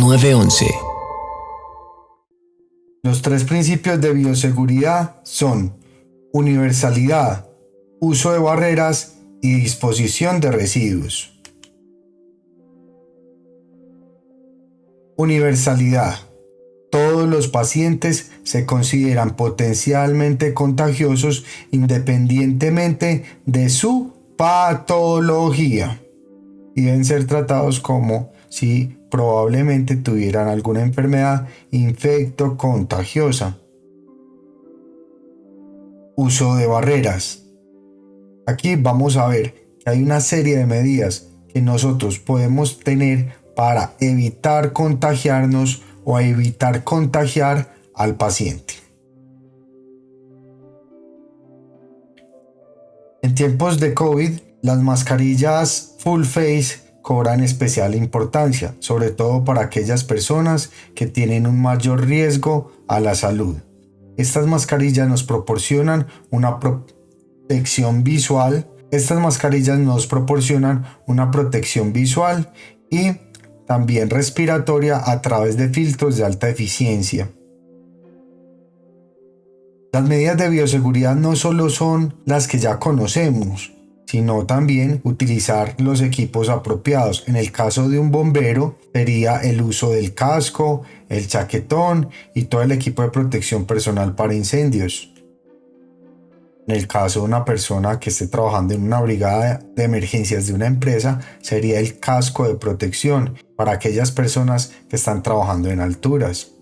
911. Los tres principios de bioseguridad son universalidad, uso de barreras y disposición de residuos. Universalidad. Todos los pacientes se consideran potencialmente contagiosos independientemente de su patología y deben ser tratados como si probablemente tuvieran alguna enfermedad infecto contagiosa. Uso de barreras. Aquí vamos a ver que hay una serie de medidas que nosotros podemos tener para evitar contagiarnos o evitar contagiar al paciente. En tiempos de COVID, las mascarillas full face cobran especial importancia, sobre todo para aquellas personas que tienen un mayor riesgo a la salud. Estas mascarillas nos proporcionan una protección visual. Estas mascarillas nos proporcionan una protección visual y también respiratoria a través de filtros de alta eficiencia. Las medidas de bioseguridad no solo son las que ya conocemos, sino también utilizar los equipos apropiados. En el caso de un bombero sería el uso del casco, el chaquetón y todo el equipo de protección personal para incendios. En el caso de una persona que esté trabajando en una brigada de emergencias de una empresa, sería el casco de protección para aquellas personas que están trabajando en alturas.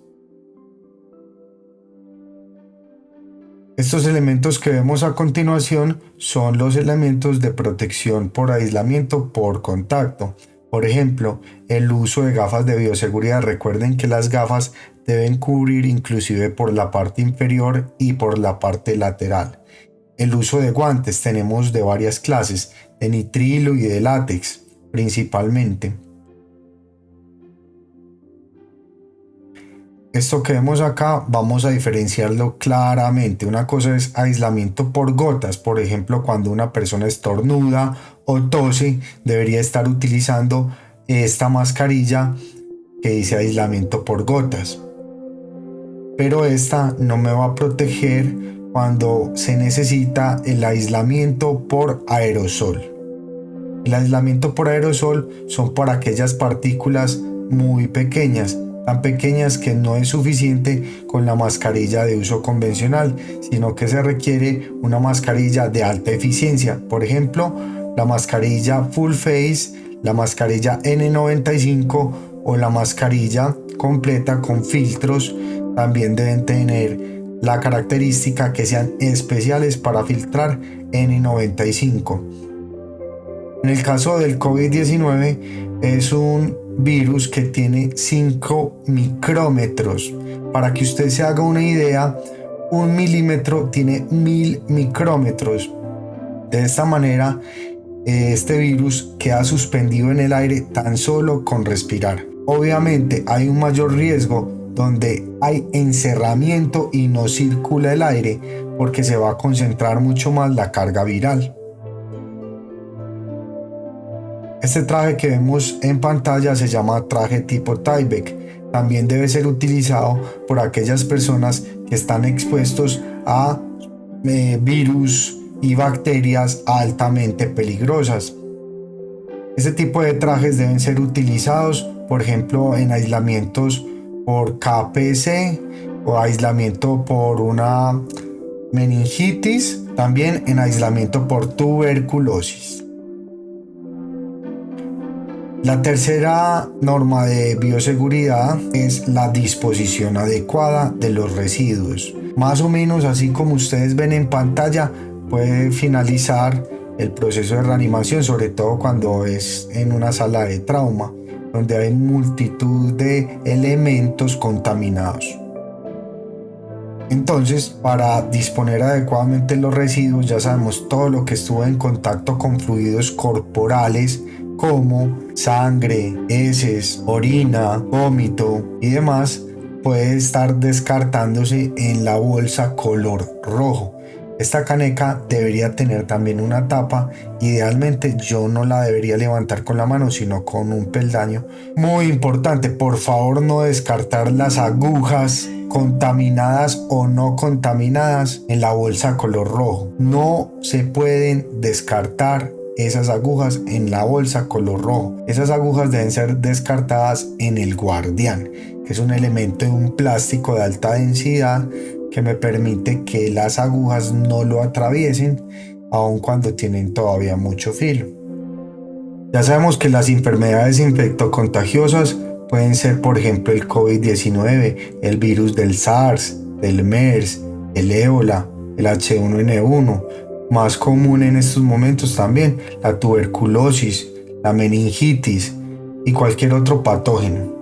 Estos elementos que vemos a continuación son los elementos de protección por aislamiento por contacto. Por ejemplo, el uso de gafas de bioseguridad. Recuerden que las gafas deben cubrir inclusive por la parte inferior y por la parte lateral. El uso de guantes tenemos de varias clases, de nitrilo y de látex principalmente. Esto que vemos acá vamos a diferenciarlo claramente. Una cosa es aislamiento por gotas, por ejemplo cuando una persona estornuda o tose debería estar utilizando esta mascarilla que dice aislamiento por gotas. Pero esta no me va a proteger cuando se necesita el aislamiento por aerosol. El aislamiento por aerosol son para aquellas partículas muy pequeñas tan pequeñas que no es suficiente con la mascarilla de uso convencional, sino que se requiere una mascarilla de alta eficiencia. Por ejemplo, la mascarilla Full Face, la mascarilla N95 o la mascarilla completa con filtros también deben tener la característica que sean especiales para filtrar N95. En el caso del COVID-19 es un virus que tiene 5 micrómetros. Para que usted se haga una idea, un milímetro tiene mil micrómetros. De esta manera, este virus queda suspendido en el aire tan solo con respirar. Obviamente hay un mayor riesgo donde hay encerramiento y no circula el aire porque se va a concentrar mucho más la carga viral. Este traje que vemos en pantalla se llama traje tipo Tyvek. También debe ser utilizado por aquellas personas que están expuestos a eh, virus y bacterias altamente peligrosas. Este tipo de trajes deben ser utilizados, por ejemplo, en aislamientos por KPC o aislamiento por una meningitis, también en aislamiento por tuberculosis. La tercera norma de bioseguridad es la disposición adecuada de los residuos. Más o menos así como ustedes ven en pantalla, puede finalizar el proceso de reanimación, sobre todo cuando es en una sala de trauma, donde hay multitud de elementos contaminados. Entonces, para disponer adecuadamente los residuos, ya sabemos todo lo que estuvo en contacto con fluidos corporales, como sangre, heces, orina, vómito y demás puede estar descartándose en la bolsa color rojo. Esta caneca debería tener también una tapa. Idealmente yo no la debería levantar con la mano, sino con un peldaño. Muy importante, por favor no descartar las agujas contaminadas o no contaminadas en la bolsa color rojo. No se pueden descartar esas agujas en la bolsa color rojo. Esas agujas deben ser descartadas en el guardián, que es un elemento de un plástico de alta densidad que me permite que las agujas no lo atraviesen aun cuando tienen todavía mucho filo. Ya sabemos que las enfermedades infectocontagiosas pueden ser por ejemplo el COVID-19, el virus del SARS, del MERS, el ébola, el H1N1, más común en estos momentos también la tuberculosis, la meningitis y cualquier otro patógeno.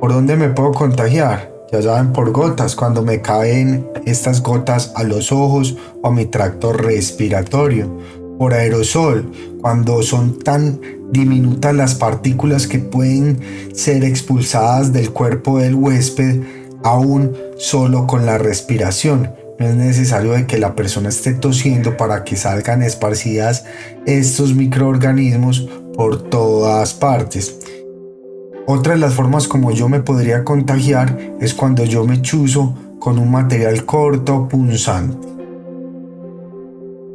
¿Por dónde me puedo contagiar? Ya saben, por gotas, cuando me caen estas gotas a los ojos o a mi tracto respiratorio. Por aerosol, cuando son tan diminutas las partículas que pueden ser expulsadas del cuerpo del huésped aún solo con la respiración. No es necesario de que la persona esté tosiendo para que salgan esparcidas estos microorganismos por todas partes. Otra de las formas como yo me podría contagiar es cuando yo me chuzo con un material corto punzante.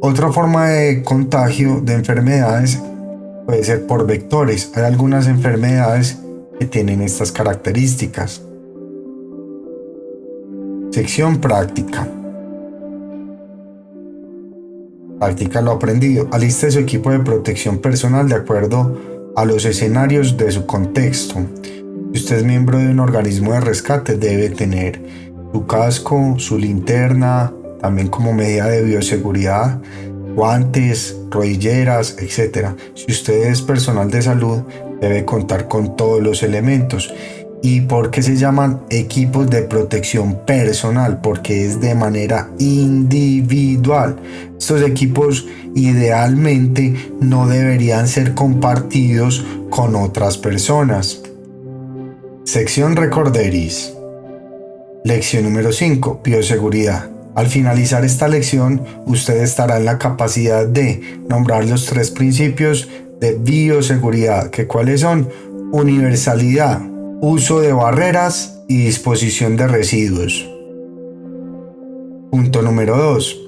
Otra forma de contagio de enfermedades puede ser por vectores. Hay algunas enfermedades que tienen estas características. Sección práctica. Practica lo aprendido. Aliste su equipo de protección personal de acuerdo a los escenarios de su contexto. Si usted es miembro de un organismo de rescate, debe tener su casco, su linterna, también como medida de bioseguridad, guantes, rodilleras, etc. Si usted es personal de salud, debe contar con todos los elementos. ¿Y por qué se llaman equipos de protección personal? Porque es de manera individual. Estos equipos idealmente no deberían ser compartidos con otras personas. Sección Recorderis. Lección número 5. Bioseguridad. Al finalizar esta lección, usted estará en la capacidad de nombrar los tres principios de bioseguridad, que cuáles son universalidad, uso de barreras y disposición de residuos. Punto número 2.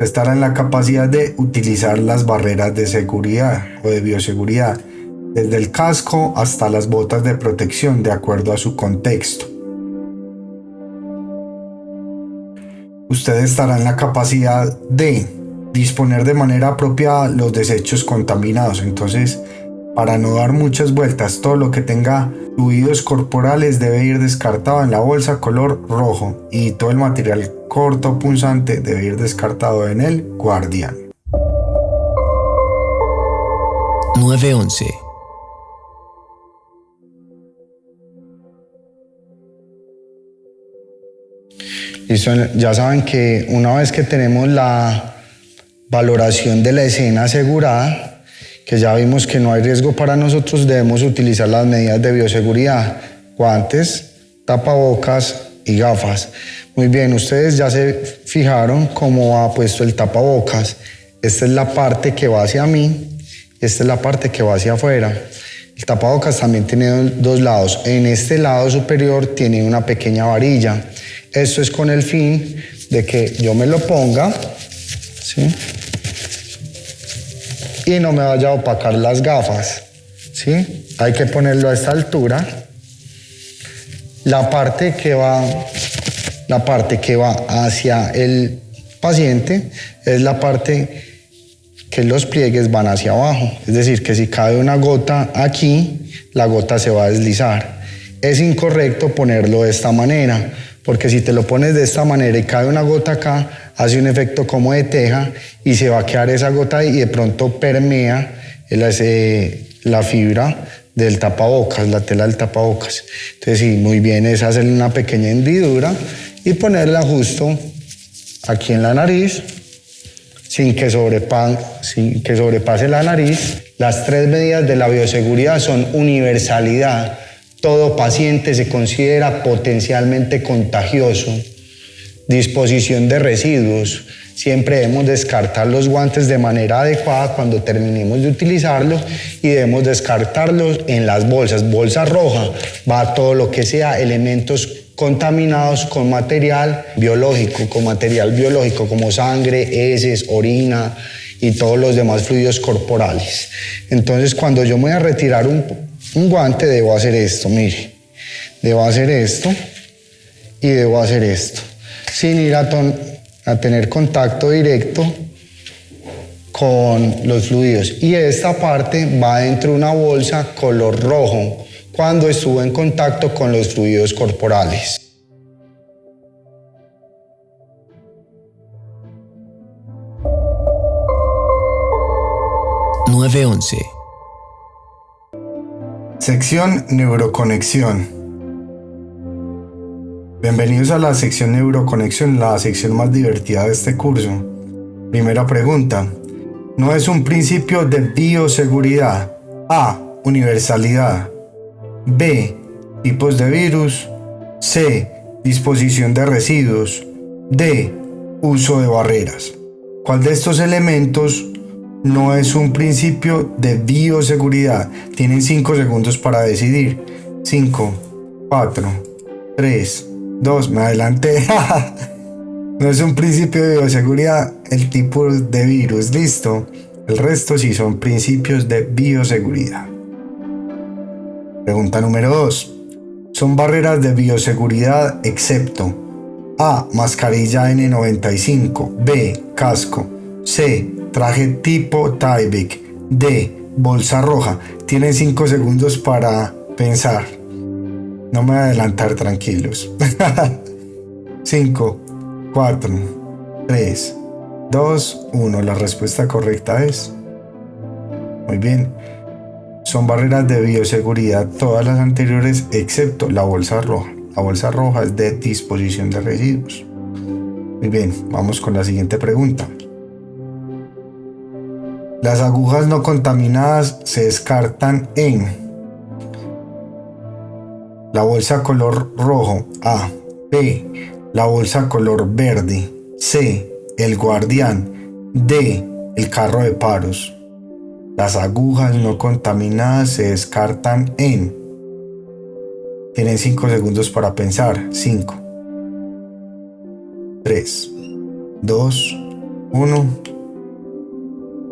Estará en la capacidad de utilizar las barreras de seguridad o de bioseguridad, desde el casco hasta las botas de protección de acuerdo a su contexto. usted estará en la capacidad de disponer de manera apropiada los desechos contaminados. Entonces, para no dar muchas vueltas, todo lo que tenga fluidos corporales debe ir descartado en la bolsa color rojo y todo el material corto punzante debe ir descartado en el guardián. 911 ya saben que una vez que tenemos la valoración de la escena asegurada, que ya vimos que no hay riesgo para nosotros, debemos utilizar las medidas de bioseguridad, guantes, tapabocas y gafas. Muy bien, ustedes ya se fijaron cómo ha puesto el tapabocas. Esta es la parte que va hacia mí, esta es la parte que va hacia afuera. El tapabocas también tiene dos lados. En este lado superior tiene una pequeña varilla. Esto es con el fin de que yo me lo ponga, ¿sí? Y no me vaya a opacar las gafas, ¿sí? Hay que ponerlo a esta altura. La parte que va, la parte que va hacia el paciente es la parte que los pliegues van hacia abajo. Es decir, que si cae una gota aquí, la gota se va a deslizar. Es incorrecto ponerlo de esta manera porque si te lo pones de esta manera y cae una gota acá, hace un efecto como de teja y se va a quedar esa gota y de pronto permea la fibra del tapabocas, la tela del tapabocas. Entonces sí, muy bien es hacerle una pequeña hendidura y ponerla justo aquí en la nariz sin que, sin que sobrepase la nariz. Las tres medidas de la bioseguridad son universalidad, todo paciente se considera potencialmente contagioso. Disposición de residuos. Siempre debemos descartar los guantes de manera adecuada cuando terminemos de utilizarlos y debemos descartarlos en las bolsas. Bolsa roja va todo lo que sea elementos contaminados con material biológico, con material biológico como sangre, heces, orina y todos los demás fluidos corporales. Entonces cuando yo me voy a retirar un, un guante debo hacer esto, mire, debo hacer esto y debo hacer esto sin ir a, tener contacto directo con los fluidos. Y esta parte va dentro de una bolsa color rojo cuando estuvo en contacto con los fluidos corporales. ...911... Sección Neuroconexión Bienvenidos a la sección Neuroconexión, la sección más divertida de este curso. Primera pregunta. ¿No es un principio de bioseguridad? A. Universalidad. B. Tipos de virus. C. Disposición de residuos. D. Uso de barreras. ¿Cuál de estos elementos no es un principio de bioseguridad? Tienen 5 segundos para decidir. 5, 4, 3, Dos, me adelanté. no es un principio de bioseguridad el tipo de virus, listo. El resto sí son principios de bioseguridad. Pregunta número 2. Son barreras de bioseguridad excepto A. Mascarilla N95. B. Casco. C. Traje tipo Tyvek. D. Bolsa roja. Tienen 5 segundos para pensar. No me voy a adelantar, tranquilos. 5, 4, 3, 2, 1. La respuesta correcta es... Muy bien. Son barreras de bioseguridad todas las anteriores excepto la bolsa roja. La bolsa roja es de disposición de residuos. Muy bien, vamos con la siguiente pregunta. Las agujas no contaminadas se descartan en la bolsa color rojo. A. B. La bolsa color verde. C. El guardián. D. El carro de paros. Las agujas no contaminadas se descartan en. Tienen 5 segundos para pensar. 5. 3. 2. 1.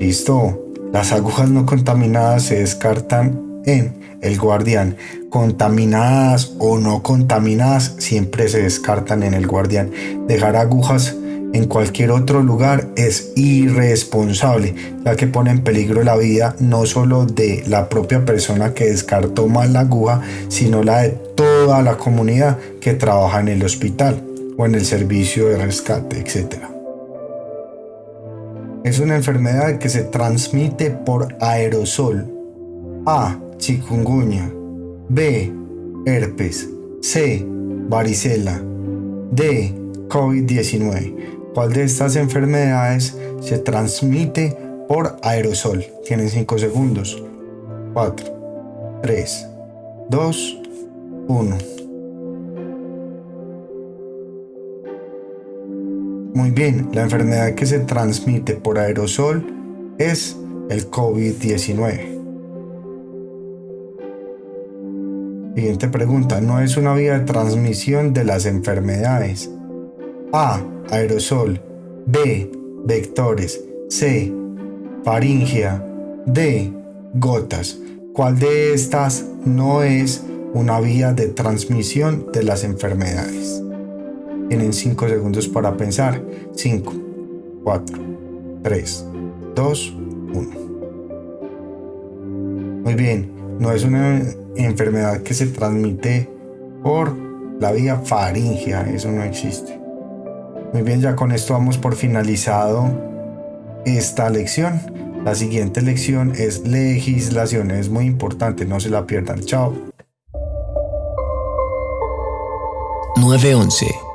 Listo. Las agujas no contaminadas se descartan en el guardián contaminadas o no contaminadas siempre se descartan en el guardián. Dejar agujas en cualquier otro lugar es irresponsable, ya que pone en peligro la vida no solo de la propia persona que descartó mal la aguja, sino la de toda la comunidad que trabaja en el hospital o en el servicio de rescate, etc. Es una enfermedad que se transmite por aerosol. A. Chikungunya. B. Herpes. C. Varicela. D. COVID-19. ¿Cuál de estas enfermedades se transmite por aerosol? Tienen 5 segundos. 4, 3, 2, 1. Muy bien, la enfermedad que se transmite por aerosol es el COVID-19. Siguiente pregunta, ¿no es una vía de transmisión de las enfermedades? A. Aerosol. B. Vectores. C. Faringia. D. Gotas. ¿Cuál de estas no es una vía de transmisión de las enfermedades? Tienen 5 segundos para pensar. 5, 4, 3, 2, 1. Muy bien, no es una enfermedad que se transmite por la vía faringea, eso no existe. Muy bien, ya con esto vamos por finalizado esta lección. La siguiente lección es legislación, es muy importante, no se la pierdan. Chao. 911